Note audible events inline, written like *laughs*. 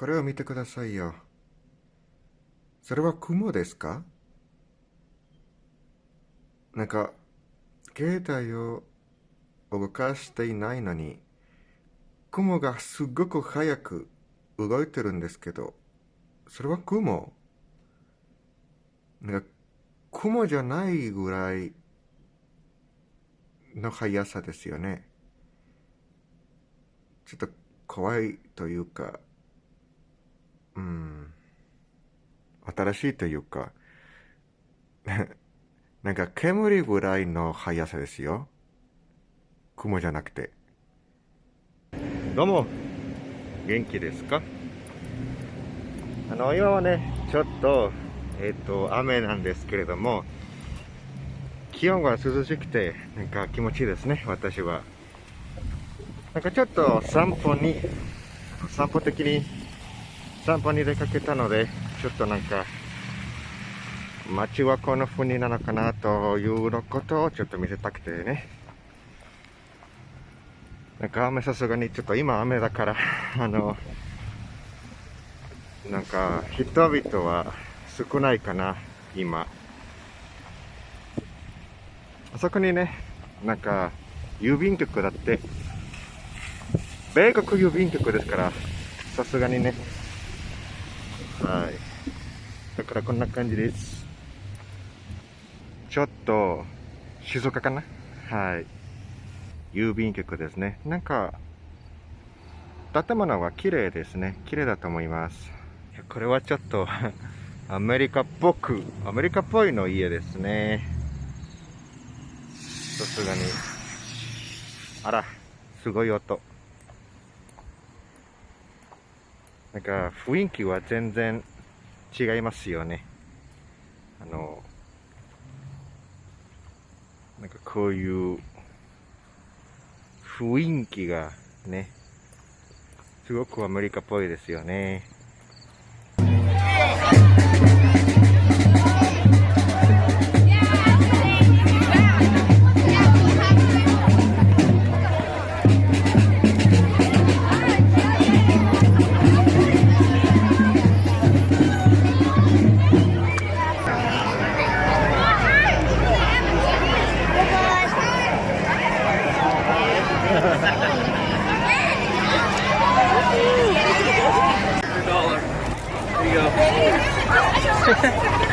これを見てくださいよ。それは雲ですか？なんか、携帯を動かしていないのに、雲がすごく早く動いてるんですけど、それは雲？なんか、雲じゃないぐらいの速さですよね。ちょっと怖いというか、うん、新しいというか、*laughs* なんか煙ぐらいの速さですよ。雲じゃなくて。どうも、元気ですか？あの、今はね、ちょっと、えっ、ー、と、雨なんですけれども、気温が涼しくて、なんか気持ちいいですね、私は。なんかちょっと散歩に、散歩的に、散歩に出かけたので、ちょっとなんか、街はこの風になのかなというのことをちょっと見せたくてね。なんか雨さすがにちょっと今雨だからあの、なんか人々は少ないかな、今。あそこにね、なんか郵便局だって、米国郵便局ですから、さすがにね。はい。だからこんな感じです。ちょっと、静岡かな？はい。郵便局ですね。なんか、建物は綺麗ですね。綺麗だと思います。これはちょっと *laughs* アメリカっぽく、アメリカっぽいの家ですね。さすがに。あら、すごい音。なんか雰囲気は全然違いますよね。あの、なんかこういう雰囲気がね、すごくアメリカっぽいですよね。Here you go. *laughs*